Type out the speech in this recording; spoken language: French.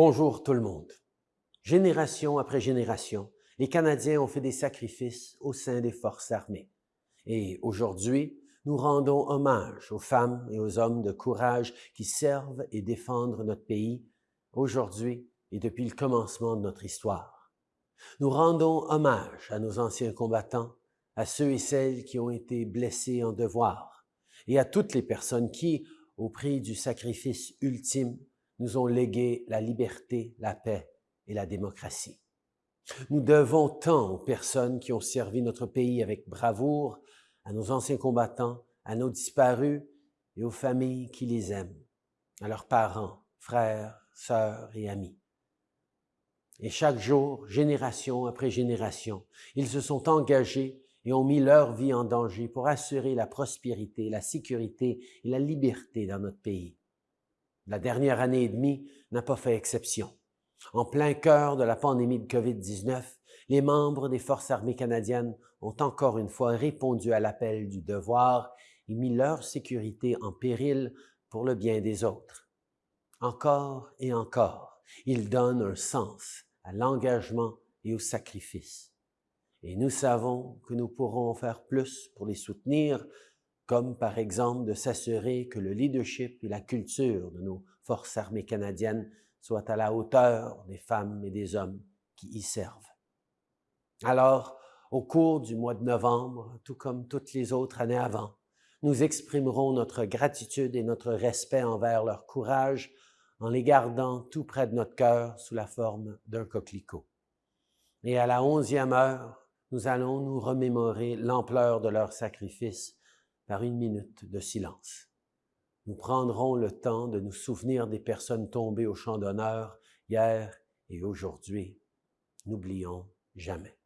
Bonjour tout le monde. Génération après génération, les Canadiens ont fait des sacrifices au sein des forces armées. Et aujourd'hui, nous rendons hommage aux femmes et aux hommes de courage qui servent et défendent notre pays aujourd'hui et depuis le commencement de notre histoire. Nous rendons hommage à nos anciens combattants, à ceux et celles qui ont été blessés en devoir, et à toutes les personnes qui, au prix du sacrifice ultime, nous ont légué la liberté, la paix et la démocratie. Nous devons tant aux personnes qui ont servi notre pays avec bravoure, à nos anciens combattants, à nos disparus et aux familles qui les aiment, à leurs parents, frères, sœurs et amis. Et chaque jour, génération après génération, ils se sont engagés et ont mis leur vie en danger pour assurer la prospérité, la sécurité et la liberté dans notre pays. La dernière année et demie n'a pas fait exception. En plein cœur de la pandémie de COVID-19, les membres des Forces armées canadiennes ont encore une fois répondu à l'appel du devoir et mis leur sécurité en péril pour le bien des autres. Encore et encore, ils donnent un sens à l'engagement et au sacrifice. Et nous savons que nous pourrons faire plus pour les soutenir, comme par exemple de s'assurer que le leadership et la culture de nos forces armées canadiennes soient à la hauteur des femmes et des hommes qui y servent. Alors, au cours du mois de novembre, tout comme toutes les autres années avant, nous exprimerons notre gratitude et notre respect envers leur courage en les gardant tout près de notre cœur sous la forme d'un coquelicot. Et à la onzième heure, nous allons nous remémorer l'ampleur de leur sacrifice par une minute de silence. Nous prendrons le temps de nous souvenir des personnes tombées au champ d'honneur hier et aujourd'hui. N'oublions jamais.